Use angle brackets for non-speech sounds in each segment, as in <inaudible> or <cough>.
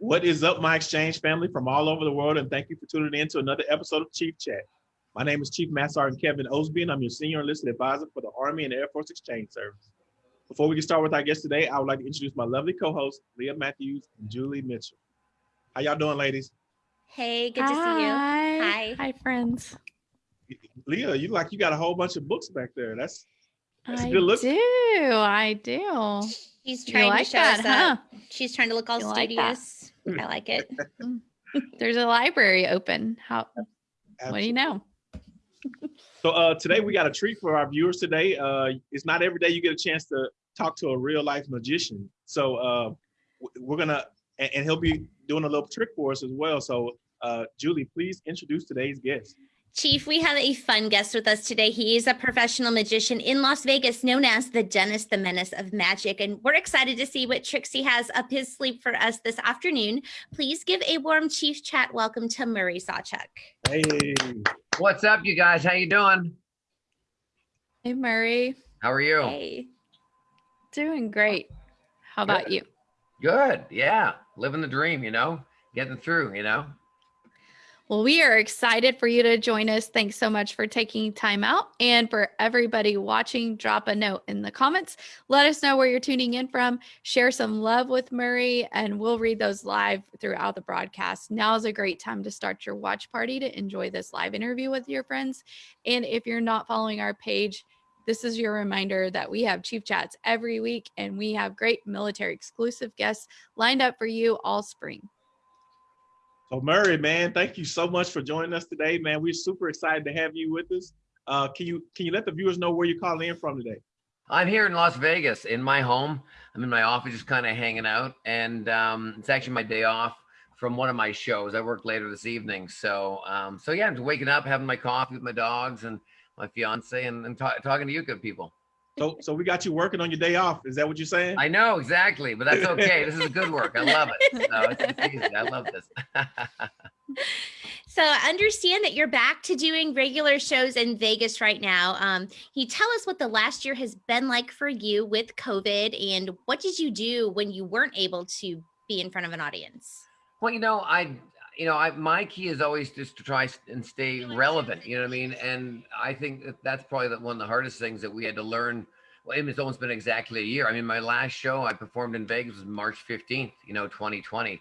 What is up, my exchange family from all over the world, and thank you for tuning in to another episode of Chief Chat. My name is Chief Master Sergeant Kevin Osby, and I'm your senior enlisted advisor for the Army and Air Force Exchange Service. Before we get started with our guest today, I would like to introduce my lovely co-hosts, Leah Matthews and Julie Mitchell. How y'all doing, ladies? Hey, good to see you. Hi. Hi, friends. Leah, you like you got a whole bunch of books back there. That's That's a I good look. do. I do. She's You trying like to show that, us huh? up. She's trying to look all You like that? studious. I like it. <laughs> There's a library open. How? What do you know? So uh, today we got a treat for our viewers today. Uh, it's not every day you get a chance to talk to a real life magician. So uh, we're gonna, and, and he'll be doing a little trick for us as well. So uh, Julie, please introduce today's guest. Chief, we have a fun guest with us today. He is a professional magician in Las Vegas known as the Dennis the Menace of Magic. And we're excited to see what tricks he has up his sleeve for us this afternoon. Please give a warm Chief Chat welcome to Murray Sawchuck. Hey, What's up, you guys? How you doing? Hey, Murray. How are you? Hey. Doing great. How about you? Good. Yeah, living the dream. You know, getting through. You know. Well, we are excited for you to join us. Thanks so much for taking time out. And for everybody watching, drop a note in the comments. Let us know where you're tuning in from. Share some love with Murray, and we'll read those live throughout the broadcast. Now is a great time to start your watch party to enjoy this live interview with your friends. And if you're not following our page, this is your reminder that we have Chief Chats every week, and we have great military exclusive guests lined up for you all spring. So Murray, man, thank you so much for joining us today, man. We're super excited to have you with us. Uh, can you can you let the viewers know where you're calling in from today? I'm here in Las Vegas in my home. I'm in my office, just kind of hanging out, and um, it's actually my day off from one of my shows. I work later this evening, so um, so yeah, I'm just waking up, having my coffee with my dogs and my fiance, and, and ta- talking to you good people. So so we got you working on your day off. Is that what you're saying? I know exactly, but that's okay. this is a good work. I love it. So it's, it's easy. I love this. So I understand that you're back to doing regular shows in Vegas right now. Um, can you tell us what the last year has been like for you with COVID and what did you do when you weren't able to be in front of an audience? Well, you know, I, you know, I my key is always just to try and stay relevant. You know what I mean? And I think that that's probably one of the hardest things that we had to learn. Well, I it's almost been exactly a year. I mean, my last show I performed in Vegas was March fifteenth, you know, 2020,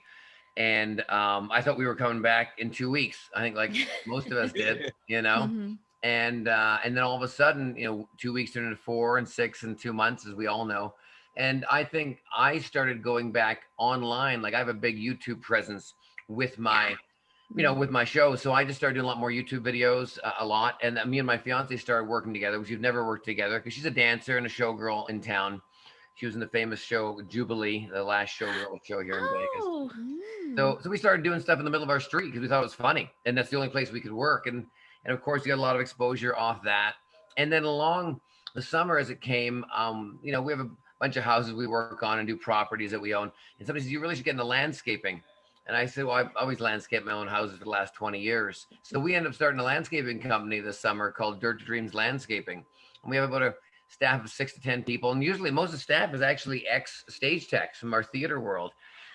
and um, I thought we were coming back in two weeks. I think like most of us did, <laughs> you know. Mhm. and uh, and then all of a sudden, you know, two weeks turned into four and six and two months, as we all know. And I think I started going back online. Like I have a big YouTube presence with my, you know, with my show. So I just started doing a lot more YouTube videos, uh, a lot. And then me and my fiance started working together, which we've never worked together because she's a dancer and a showgirl in town. She was in the famous show Jubilee, the last showgirl show here in Vegas. Oh, Mm. So, so we started doing stuff in the middle of our street because we thought it was funny, and that's the only place we could work. And and of course, you got a lot of exposure off that. And then along the summer, as it came, um, you know, we have a bunch of houses we work on and do properties that we own. And somebody said, "You really should get into landscaping." And I said, "Well, I've always landscaped my own houses for the last 20 years." So we ended up starting a landscaping company this summer called Dirt Dreams Landscaping, and we have about a staff of six to ten people. And usually, most of the staff is actually ex stage techs from our theater world.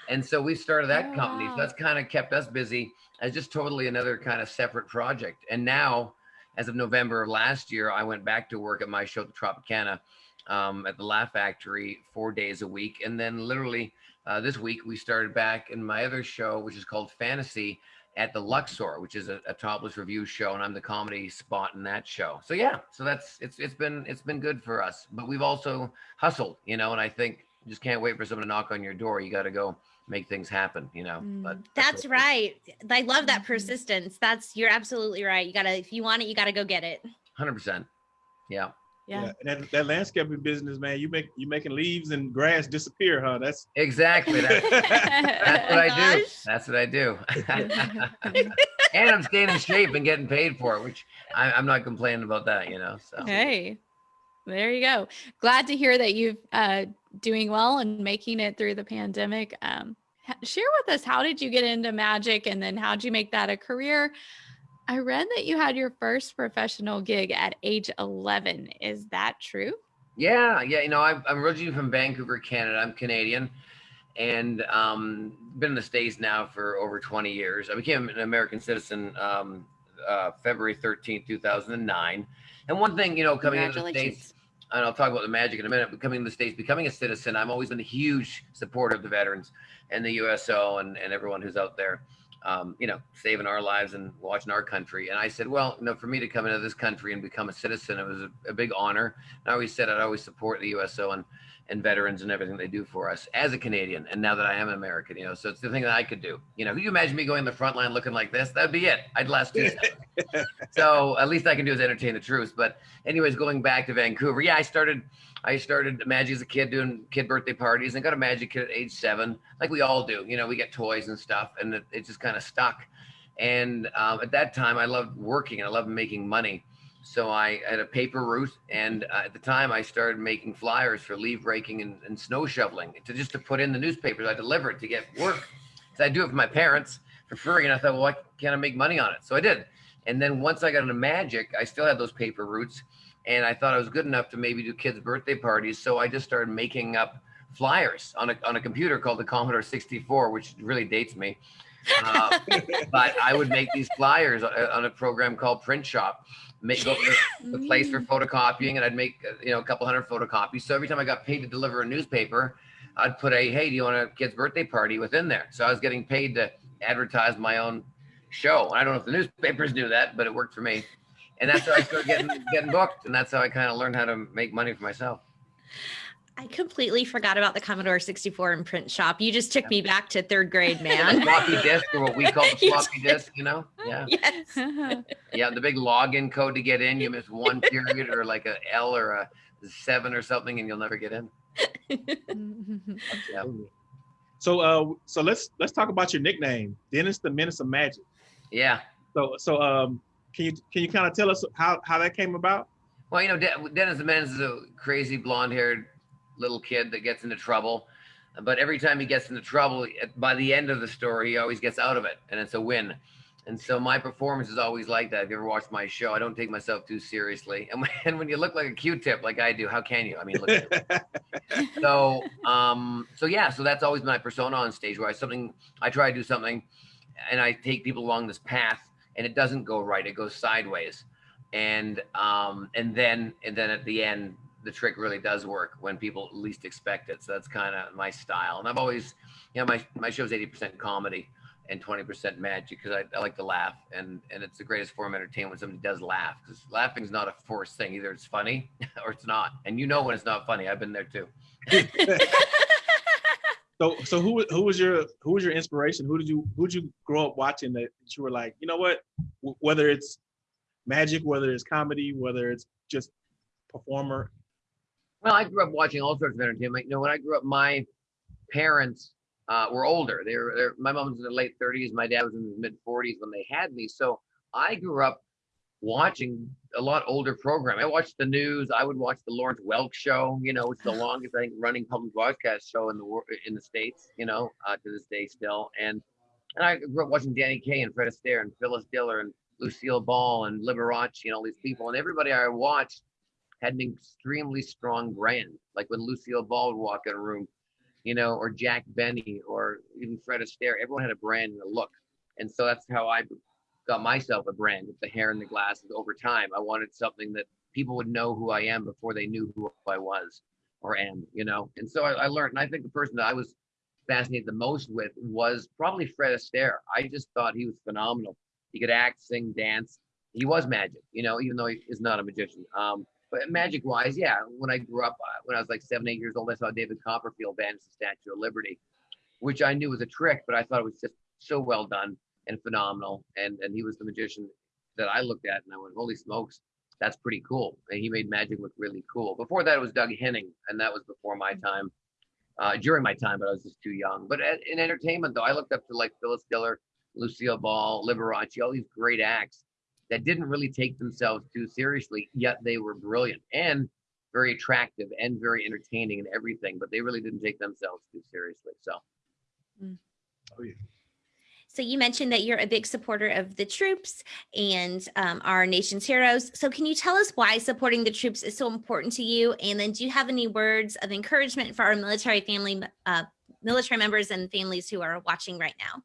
And so we started that Oh, company. So that's kind of kept us busy as just totally another kind of separate project. And now, as of November of last year, I went back to work at my show, the Tropicana, um, at the Laugh Factory, four days a week. And then literally uh, this week, we started back in my other show, which is called Fantasy at the Luxor, which is a, a topless revue show, and I'm the comedy spot in that show. So yeah, so that's it's it's been it's been good for us. But we've also hustled, you know, and I think just can't wait for someone to knock on your door. You got to go make things happen, you know. But Mm. That's right. I love that Mhm. persistence. That's you're absolutely right. You gotta if you want it, you gotta go get it. Hundred percent. Yeah, Yeah. And that, that landscaping business, man, you make you making leaves and grass disappear, huh? That's exactly. That's, <laughs> that's what I do. That's what I do. <laughs> and I'm staying in shape and getting paid for it, which I, I'm not complaining about that, you know. So Hey, there you go. Glad to hear that you've uh doing well and making it through the pandemic. Um, share with us how did you get into magic, and then how did you make that a career? I read that you had your first professional gig at age 11. Is that true? Yeah, yeah. You know, I'm, I'm originally from Vancouver, Canada. I'm Canadian, and um, been in the States now for over 20 years. I became an American citizen um, uh, February 13, 2009. And one thing, you know, coming into the States, and I'll talk about the magic in a minute, but coming to the States, becoming a citizen, I've always been a huge supporter of the veterans and the USO and, and everyone who's out there um, you know, saving our lives and watching our country. And I said, well, you know, for me to come into this country and become a citizen, it was a, a big honor. And I always said I'd always support the USO and and veterans and everything they do for us as a Canadian. And now that I am an American, you know, so it's the thing that I could do. You know, can you imagine me going in the front line looking like this? That'd be it. I'd last two So at least I can do is entertain the troops. But anyways, going back to Vancouver, yeah, I started I started magic as a kid doing kid birthday parties and got a magic kit at age seven, like we all do. You know, we get toys and stuff, and it, it just kind of stuck. And um, at that time, I loved working and I loved making money. So I had a paper route, and uh, at the time, I started making flyers for leaf raking and, and, snow shoveling to just to put in the newspapers. I delivered to get work. So I do it for my parents for free, and I thought, well, why can't I make money on it? So I did. And then once I got into magic, I still had those paper routes, and I thought I was good enough to maybe do kids' birthday parties. So I just started making up flyers on a on a computer called the Commodore 64, which really dates me. Uh, but I would make these flyers on a program called Print Shop make go to the place for photocopying and I'd make uh, you know a couple hundred photocopies. So every time I got paid to deliver a newspaper, I'd put a hey, do you want a kid's birthday party within there? So I was getting paid to advertise my own show. I don't know if the newspapers knew that, but it worked for me. And that's how I started getting getting booked, and that's how I kind of learned how to make money for myself. I completely forgot about the Commodore 64 and print shop. You just took me back to third grade, <laughs> man. floppy disk, or what we call the <laughs> floppy disk, you know? Yeah. Yes. <laughs> yeah, the big login code to get in. You miss one period or like a L or a seven or something, and you'll never get in. yeah. So, uh, so let's let's talk about your nickname, Dennis the Menace of Magic. Yeah. So, so um, can you can you kind of tell us how how that came about? Well, you know, Dennis the Menace is a crazy blonde-haired little kid that gets into trouble. But every time he gets into trouble, by the end of the story, he always gets out of it, and it's a win. And so my performance is always like that. If you ever watched my show, I don't take myself too seriously. <laughs> And when, and when you look like a Q-tip, like I do, how can you? I mean, look. <laughs> so, um, so yeah, so that's always my persona on stage. Where I something, I try to do something, and I take people along this path, and it doesn't go right; it goes sideways. And um, and then and then at the end, the trick really does work when people least expect it. So that's kind of my style. And I've always, you know, my, my show's 80% comedy and 20% magic because I, I, like to laugh. And, and it's the greatest form of entertainment when somebody does laugh because laughing is not a forced thing. Either it's funny <laughs> or it's not. And you know when it's not funny. I've been there too. <laughs> so, so who, who was your, who was your inspiration? Who did you, who did you grow up watching that you were like, you know what, whether it's magic, whether it's comedy, whether it's just performer, well, I grew up watching all sorts of entertainment. You know, when I grew up, my parents uh, were older. They were, they're, my mom was in the late 30s. My dad was in his mid 40s when they had me. So I grew up watching a lot older program. I watched the news. I would watch the Lawrence Welk show, you know, which is the <laughs> longest I think running public broadcast show in the world in the states, you know, uh, to this day still. And and I grew up watching Danny Kaye and Fred Astaire and Phyllis Diller and Lucille Ball and Liberace and all these people. And everybody I watched had an extremely strong brand. Like when Lucille Ball would walk in a room, you know, or Jack Benny or even Fred Astaire, everyone had a brand and a look. And so that's how I got myself a brand with the hair and the glasses over time. I wanted something that people would know who I am before they knew who I was or am, you know. And so I, I learned, and I think the person that I was fascinated the most with was probably Fred Astaire. I just thought he was phenomenal. He could act, sing, dance. He was magic, you know, even though he is not a magician. Um, but magic wise, yeah. When I grew up, uh, when I was like seven, eight years old, I saw David Copperfield banish the Statue of Liberty, which I knew was a trick, but I thought it was just so well done and phenomenal. And and he was the magician that I looked at, and I went, holy smokes, that's pretty cool. And he made magic look really cool. Before that, it was Doug Henning, and that was before my time, uh, during my time, but I was just too young. But in entertainment, though, I looked up to like Phyllis Diller, Lucille Ball, Liberace, all these great acts that didn't really take themselves too seriously, yet they were brilliant and very attractive and very entertaining and everything, but they really didn't take themselves too seriously. So, mm. oh, yeah. So you mentioned that you're a big supporter of the troops and um, our nation's heroes. So can you tell us why supporting the troops is so important to you? And then do you have any words of encouragement for our military family uh, military members and families who are watching right now.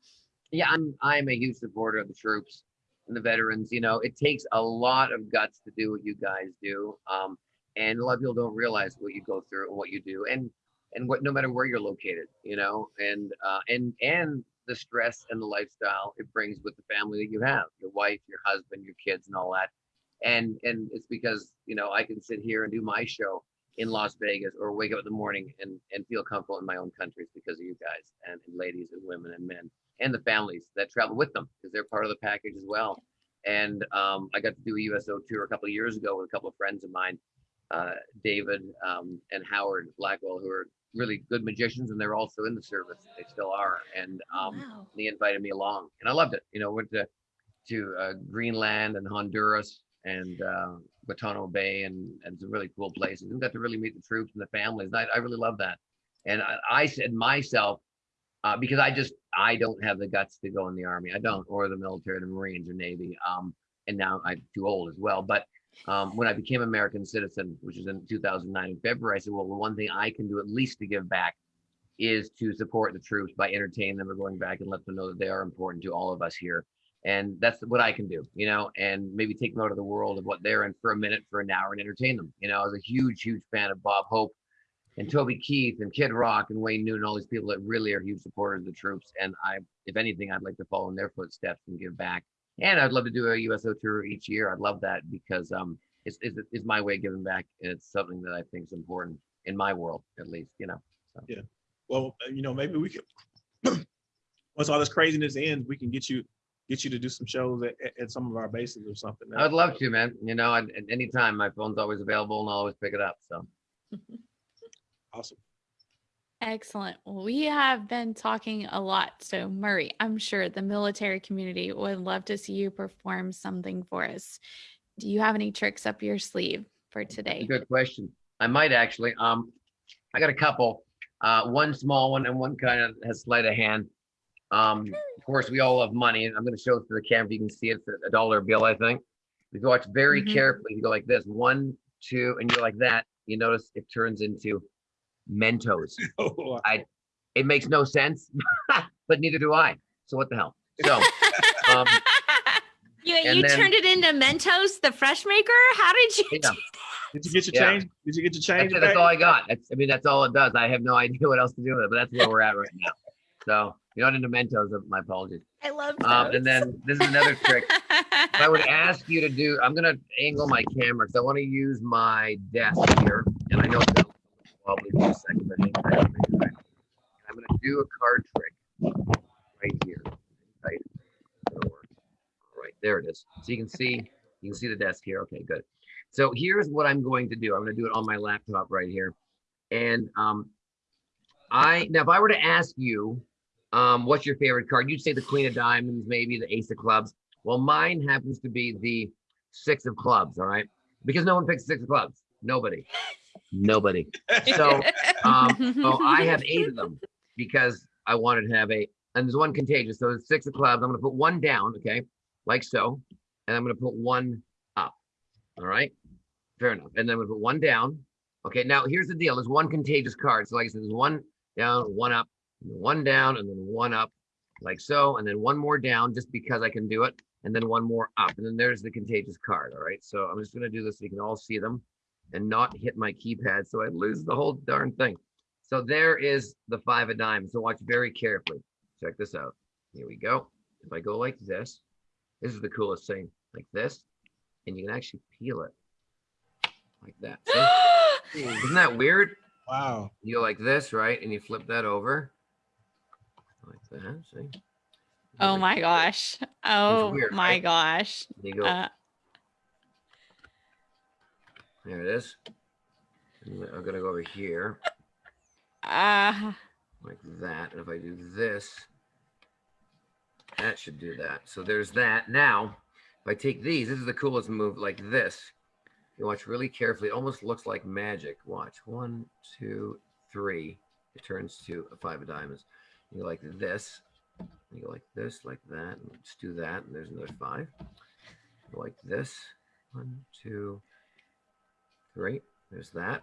Yeah, I'm I'm a huge supporter of the troops and the veterans. You know, it takes a lot of guts to do what you guys do. Um, and a lot of people don't realize what you go through and what you do and and what no matter where you're located, you know, and uh and and the stress and the lifestyle it brings with the family that you have, your wife, your husband, your kids and all that. And and it's because, you know, I can sit here and do my show in Las Vegas or wake up in the morning and and feel comfortable in my own countries because of you guys and, and ladies and women and men and the families that travel with them because they're part of the package as well. And um, I got to do a USO tour a couple of years ago with a couple of friends of mine, uh, David um, and Howard Blackwell, who are really good magicians, and they're also in the service. They still are, and um, Wow. they invited me along, and I loved it. You know, went to to uh, Greenland and Honduras and uh, Guantanamo Bay and and some really cool places, and got to really meet the troops and the families. And I, I really love that. And I, I said myself, uh, because I just I don't have the guts to go in the army. I don't, or the military, the Marines or Navy. Um, and now I'm too old as well. But um, when I became American citizen, which was in 2009 in February, I said, well, the one thing I can do at least to give back is to support the troops by entertaining them or going back and let them know that they are important to all of us here. And that's what I can do, you know, and maybe take them out of the world of what they're in for a minute, for an hour, and entertain them. You know, I was a huge, huge fan of Bob Hope and Toby Keith and Kid Rock and Wayne Newton, all these people that really are huge supporters of the troops. And I, if anything, I'd like to follow in their footsteps and give back. And I'd love to do a USO tour each year. I'd love that because um, it's, it's, it's my way of giving back. And it's something that I think is important in my world, at least, you know. So. Yeah. Well, uh, you know, maybe we could, <clears throat> once all this craziness ends, we can get you, get you to do some shows at, at- at some of our bases or something. I would love to, man. You know, at, at any time, my phone's always available and I'll always pick it up. So <laughs> Awesome. Excellent. Well, we have been talking a lot. So, Murray, I'm sure the military community would love to see you perform something for us. Do you have any tricks up your sleeve for today? good question. I might actually. Um, I got a couple. Uh, one small one and one kind of has sleight of hand. Um, of course, we all love money, and I'm going to show it to the camera. You can see it's a dollar bill, I think. If you watch very Mhm. carefully, you go like this: one, two, and you're like that. You notice it turns into Mentos. <laughs> Oh, It makes no sense, <laughs> but neither do I. So what the hell? So. Um, <laughs> You, you then- turned it into Mentos, the fresh maker? How did you Yeah. Did you get your Yeah. change? Did you get your That's, change? it, that's all I got. That's, I mean, that's all it does. I have no idea what else to do with it, but that's where we're at right now. So you're not into Mentos. uh, My apologies. I love Um, and then this is another trick. If I would ask you to do, I'm gonna angle my camera because I want to use my desk here, and I know tight, hang tight. I'm gonna do a card trick right here. Right. right, there it is. So you can see, you can see the desk here. Okay, good. So here's what I'm going to do. I'm gonna do it on my laptop right here, and um, I now if I were to ask you um, what's your favorite card? You'd say the Queen of Diamonds, maybe the Ace of Clubs. Well, mine happens to be the Six of Clubs. All right, because no one picks Six of Clubs. Nobody. Nobody. So, <laughs> um, so I have eight of them because I wanted to have eight. And there's one contagious. So it's six of clubs. I'm going to put one down, okay, like so, and I'm going to put one up. All right, fair enough. And then I'm going to put one down. Okay, now here's the deal. There's one contagious card. So like I said, there's one down, one up, one down, and then one up, like so, and then one more down just because I can do it, and then one more up, and then there's the contagious card. All right, so I'm just going to do this so you can all see them and not hit my keypad so I lose the whole darn thing. So there is the five of diamonds. So watch very carefully. Check this out. Here we go. If I go like this, this is the coolest thing, like this, and you can actually peel it like that. <gasps> See? Isn't that weird? Wow. You go like this, right? And you flip that over like that. See? oh my gosh. Oh weird, my right? gosh. You go, Uh, there it is. And I'm gonna go over here uh, like that. And if I do this, that should do that. So there's that. Now, if I take these, this is the coolest move like this. You watch really carefully. It almost looks like magic. Watch. One, two, three. It turns to a five of diamonds. You go like this. You go like this, like that. And just do that. And there's another five. Go like this. One, two, three. Great, there's that.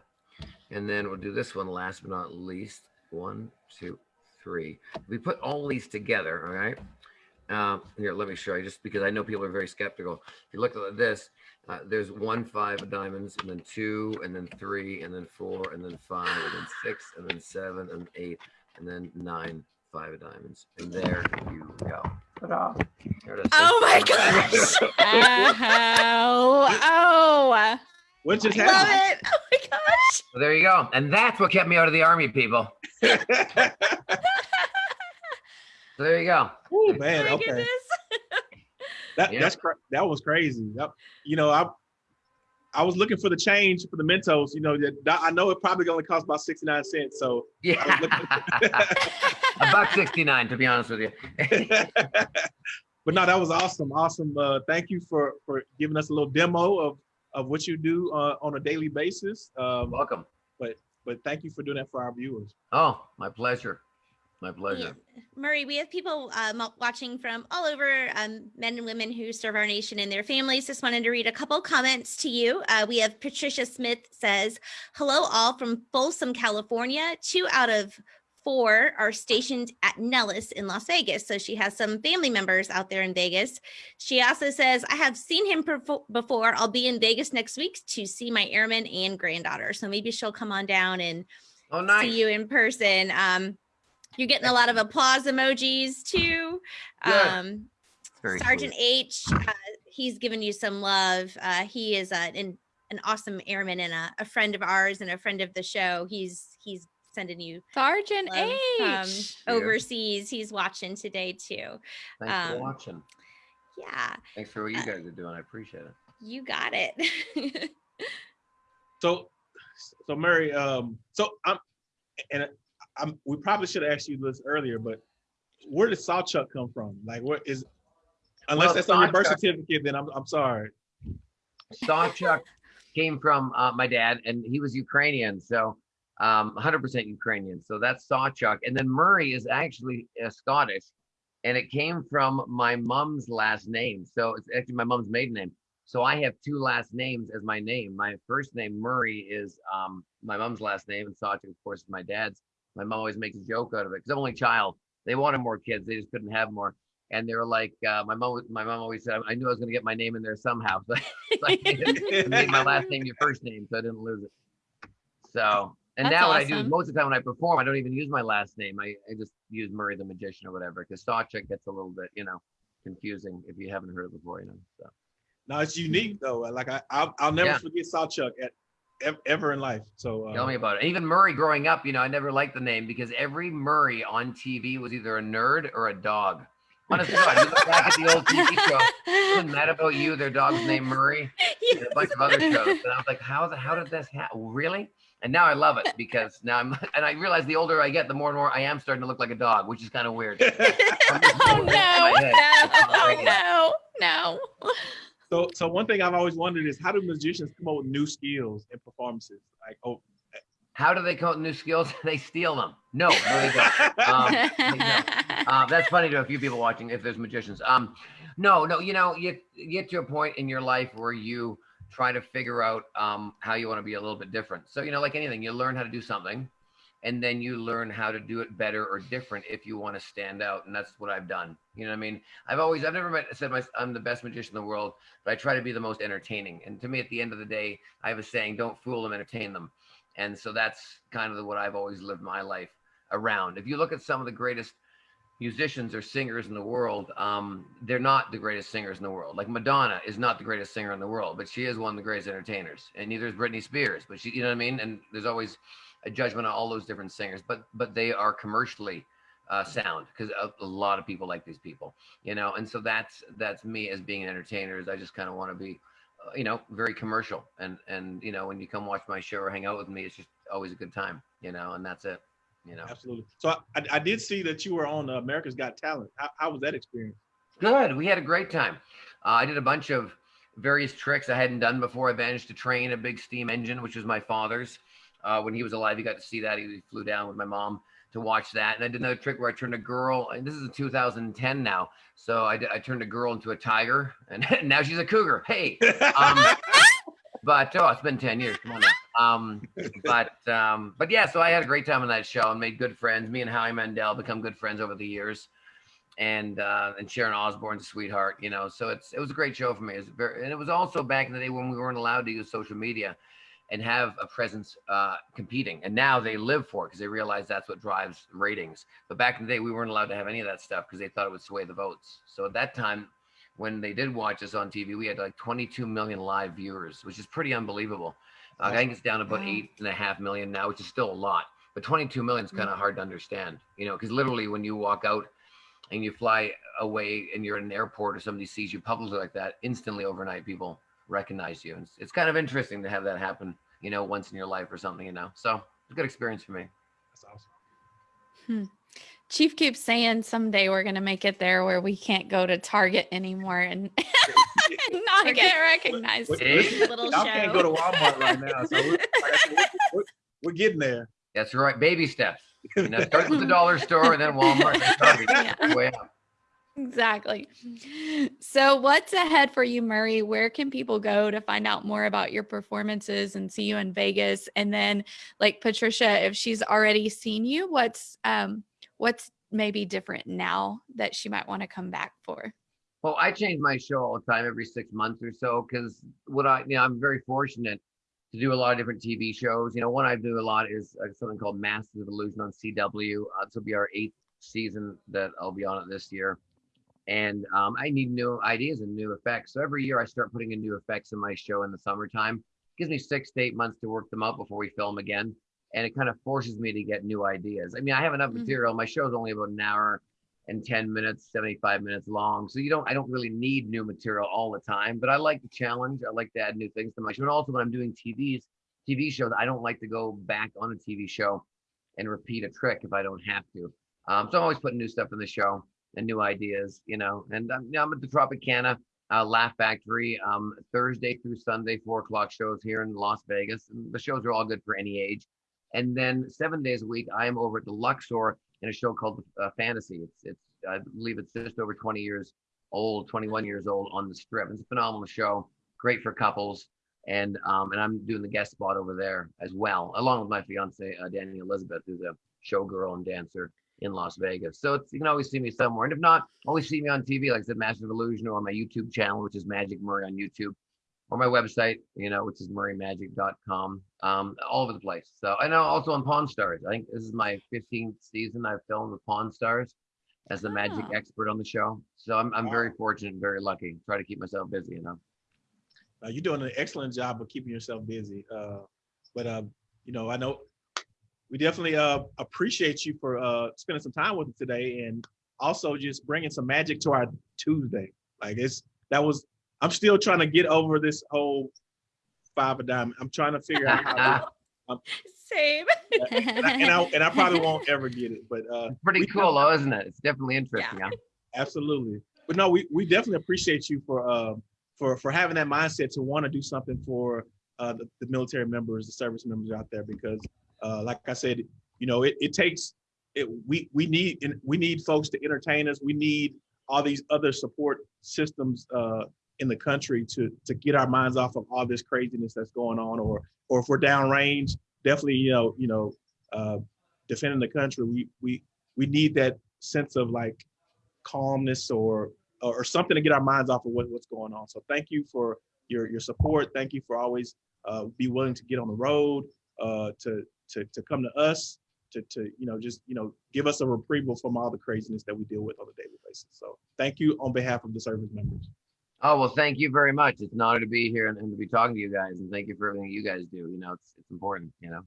And then we'll do this one last but not least. One, two, three. We put all these together, all right. Uh, here, let me show you, just because I know people are very skeptical. If you look at this, uh, there's one five of diamonds, and then two, and then three, and then four, and then five, and then six, and then seven, and eight, and then nine five of diamonds. And there you go. Ta-da. There. Oh my gosh. <laughs> oh, oh. What just Love happened? it. Oh my gosh. So there you go. And that's what kept me out of the army, people. <laughs> So there you go. oh Oh man, my okay. goodness. <laughs> That Yeah. that's cra- that was crazy. That- you know, I I was looking for the change for the Mentos. You know, that, that- I know it probably only cost about sixty nine cents. So, Yeah. <laughs> A buck 69, to be honest with you. but no, that was awesome. Awesome. Uh, thank you for for giving us a little demo of of what you do uh, on a daily basis. Um, Welcome. but but thank you for doing that for our viewers. Oh, my pleasure. My pleasure. Yeah. Murray, we have people um, watching from all over, um, men and women who serve our nation and their families. Just wanted to read a couple comments to you. Uh, we have Patricia Smith says, "Hello, all from Folsom, California. Two out of four are stationed at Nellis in Las Vegas, so she has some family members out there in Vegas." She also says, "I have seen him before. I'll be in Vegas next week to see my airman and granddaughter, so maybe she'll come on down and." Oh, nice. see you in person. Um, you're getting a lot of applause emojis too. Good. Um, Sergeant sweet. H, uh, he's given you some love. Uh, he is uh, an an awesome airman and a, a friend of ours and a friend of the show. He's he's sending you Sergeant love H. Yeah. overseas. He's watching today too. Thanks for um, watching. Yeah, Thanks for what you uh, guys are doing. I appreciate it. you got it. So, so Mary, um, so I'm, and I'm, we probably should have asked you this earlier, but where did Sawchuck come from? Like, what is, unless Well, that's on your birth certificate, then I'm, I'm sorry. Sawchuck came from uh, my dad, and he was Ukrainian, so um, 100% Ukrainian. So that's Sawchuck. And then Murray is actually uh, Scottish, and it came from my mom's last name. So it's actually my mom's maiden name. So I have two last names as my name. My first name, Murray, is um, my mom's last name, and Sawchuck, of course, is my dad's. My mom always makes a joke out of it because I'm only child. They wanted more kids, they just couldn't have more. And they were like, uh, my mom, my mom always said, I knew I was going to get my name in there somehow. <laughs> So I made <laughs> made my last name your first name, so I didn't lose it. So, and That's now what I do most of the time when I perform, I don't even use my last name. I, I just use Murray the Magician or whatever, because Sawchuck gets a little bit, you know, confusing if you haven't heard it before, you know. So No, it's unique though. Like I, I'll, I'll never Yeah. forget Sawchuck at ever in life. So, tell uh, me about it. Even Murray growing up, you know, I never liked the name because every Murray on TV was either a nerd or a dog. Honest to God, you look back at the old TV show, wasn't that about you? Their dog's named Murray. <laughs> and a bunch of other shows. And I was like, how the how did this happen? Really? And now I love it because now I'm <laughs> and I realize the older I get, the more and more I am starting to look like a dog, which is kind of weird. <laughs> <laughs> Oh no, my head. It's no, no, no. so, so one thing I've always wondered is how do magicians come up with new skills and performances? Like, oh, How do they come up with new skills? They steal them. No, no, they don't. Um, uh, that's funny to a few people watching if there's magicians. Um, no, no, you know, you, you get to a point in your life where you try to figure out um, how you want to be a little bit different. So, you know, like anything, you learn how to do something and then you learn how to do it better or different if you want to stand out. And that's what I've done. You know what I mean? I've always, I've never met, said my, I'm the best magician in the world, but I try to be the most entertaining. And to me, at the end of the day, I have a saying, don't fool them, entertain them. And so that's kind of what I've always lived my life around. If you look at some of the greatest musicians or singers in the world, um, they're not the greatest singers in the world. Like Madonna is not the greatest singer in the world, but she is one of the greatest entertainers. And neither is Britney Spears, but she, you know what I mean? And there's always a judgment on all those different singers, but but they are commercially uh, sound because a, a lot of people like these people, you know. And so that's that's me as being an entertainer. Is I just kind of want to be, uh, you know, very commercial. And and you know, when you come watch my show or hang out with me, it's just always a good time, you know. And that's it, you know. absolutely. So I, I did see that you were on uh, America's Got Talent. How, how was that experience? Good. We had a great time. Uh, I did a bunch of various tricks I hadn't done before. I managed to train a big steam engine, which was my father's. Uh, when he was alive, he got to see that. He flew down with my mom to watch that. And I did another trick where I turned a girl, and this is 2010 now. So I, I turned a girl into a tiger, and <laughs> now she's a cougar. Hey, um, <laughs> but oh, it's been 10 years. Come on now. Um, <laughs> but um, but yeah, so I had a great time on that show and made good friends. Me and Howie Mandel become good friends over the years, and uh, and Sharon Osbourne's a sweetheart, you know. So it's it was a great show for me. It was very, and it was also back in the day when we weren't allowed to use social media and have a presence uh, competing. And now they live for it because they realize that's what drives ratings. But back in the day, we weren't allowed to have any of that stuff because they thought it would sway the votes. So at that time, when they did watch us on TV, we had like 22 million live viewers, which is pretty unbelievable. Uh, I think it's down about eight and a half million now, which is still a lot. But 22 million is kind of hard to understand, you know, because literally when you walk out and you fly away and you're in an airport or somebody sees you publicly like that, instantly overnight people recognize you. And it's, it's kind of interesting to have that happen, you know, once in your life or something, you know. So it's a good experience for me. That's awesome. Chief keeps saying someday we're gonna make it there where we can't go to Target anymore and <laughs> not We're get recognized. What-? Little Y'all can't go to. Walmart right now, so we're, like I said, we're, we're- we're getting there. That's right. Baby steps. You know, start with the <laughs> dollar store and then Walmart and Target. Yeah. Way up. Exactly. So, what's ahead for you, Murray? Where can people go to find out more about your performances and see you in Vegas? And then, like Patricia, if she's already seen you, what's um what's maybe different now that she might want to come back for? Well, I change my show all the time, every six months or so, because what I, you know, I'm very fortunate to do a lot of different TV shows. You know, one I do a lot is uh, something called Masters of Illusion on CW. Uh, this will be our eighth season that I'll be on it this year. And um, I need new ideas and new effects. So every year I start putting in new effects in my show in the summertime. gives me six to eight months to work them out before we film again. And it kind of forces me to get new ideas. I mean, I have enough Mhm. material. My show's only about an hour and 10 minutes, 75 minutes long. So you don't, I don't really need new material all the time, but I like the challenge. I like to add new things to my show. And also when I'm doing TVs, TV shows, I don't like to go back on a TV show and repeat a trick if I don't have to. Um, so I'm always putting new stuff in the show and new ideas, you know, and yeah, I'm at the Tropicana uh, Laugh Factory um, Thursday through Sunday, four o'clock shows here in Las Vegas. And the shows are all good for any age. And then seven days a week, I am over at the Luxor in a show called uh, Fantasy. It's, it's, I believe it's just over 20 years old, 21 years old on the strip. It's a phenomenal show, great for couples. And um, and I'm doing the guest spot over there as well, along with my fiance uh, Danny Elizabeth, who's a showgirl and dancer in Las Vegas. So it's, you can always see me somewhere, and if not, always see me on TV, like I said, Master Illusion, or on my YouTube channel, which is Magic Murray on YouTube, or my website, you know, which is murraymagic.com, um, all over the place. So I know also on Pawn Stars. I think this is my 15th season I've filmed with Pawn Stars as the magic Oh. expert on the show. So I'm I'm very fortunate and very lucky. Try to keep myself busy, you know. Uh, you're doing an excellent job of keeping yourself busy. Uh, but uh, you know, I know we definitely uh, appreciate you for uh, spending some time with us today, and also just bringing some magic to our Tuesday. Like it's that was. I'm still trying to get over this whole five of diamond. I'm trying to figure out how. <laughs> Same. And, I, and I and I probably won't ever get it, but uh, Pretty cool, though, isn't it? It's definitely interesting. huh? Absolutely. But no, we, we definitely appreciate you for uh, for for having that mindset to want to do something for uh, the, the military members, the service members out there, because uh, like I said, you know, it, it takes it we we need we need folks to entertain us. We need all these other support systems uh, in the country to to get our minds off of all this craziness that's going on, or or if we're downrange, definitely you know you know uh, defending the country. We we we need that sense of like calmness or or something to get our minds off of what, what's going on. So thank you for your your support. Thank you for always uh, be willing to get on the road, uh, to to to come to us, to to you know just you know give us a reprieve from all the craziness that we deal with on a daily basis. So thank you on behalf of the service members. Oh well, thank you very much. It's an honor to be here and, and to be talking to you guys, and thank you for everything you guys do. You know, it's it's important. You know.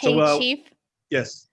So, Hey, uh, Chief, Yes.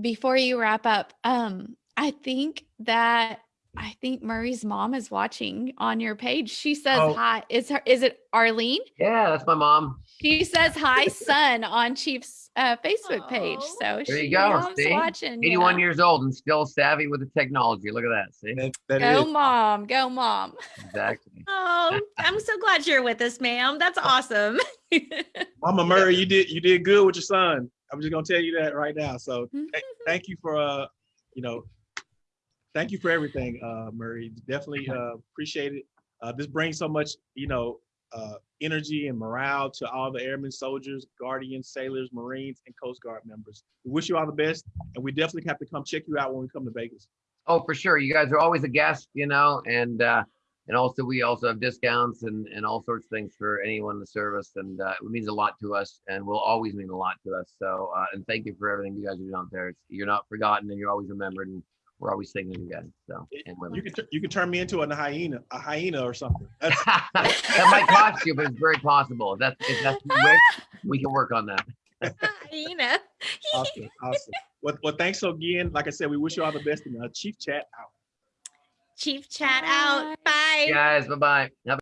before you wrap up, um, I think that I think Murray's mom is watching on your page. She says Oh. hi. Is her is it Arlene? Yeah, that's my mom. She says hi, <laughs> son, on Chief's uh, Facebook page. So There she you go, mom's see? watching. you 81 know? years old and still savvy with the technology. Look at that. See? That, that Go is. mom, go mom. Exactly. <laughs> Oh, I'm so glad you're with us, ma'am. That's awesome. <laughs> Mama Murray, you did you did good with your son. I'm just gonna tell you that right now. So th- thank you for uh, you know, thank you for everything, uh, Murray. Definitely uh, appreciate it. Uh, this brings so much, you know, uh, energy and morale to all the airmen, soldiers, guardians, sailors, Marines, and Coast Guard members. We wish you all the best, and we definitely have to come check you out when we come to Vegas. Oh, for sure. You guys are always a guest, you know, and uh, and also we also have discounts and and all sorts of things for anyone in the service, and uh, it means a lot to us, and will always mean a lot to us. So, uh, and thank you for everything you guys are doing out there. It's, you're not forgotten, and you're always remembered, and we're always thinking of you guys. So, and women. You can you can turn me into a hyena, a hyena or something. <laughs> That might cost you, but it's very possible. If that's if that's the wish, we can work on that. <laughs> Hyena. <laughs> awesome, awesome. Well, well, thanks again. Like I said, we wish you all the best. And uh, Chief Chat out. Chief chat out. Bye. Guys, bye bye. Have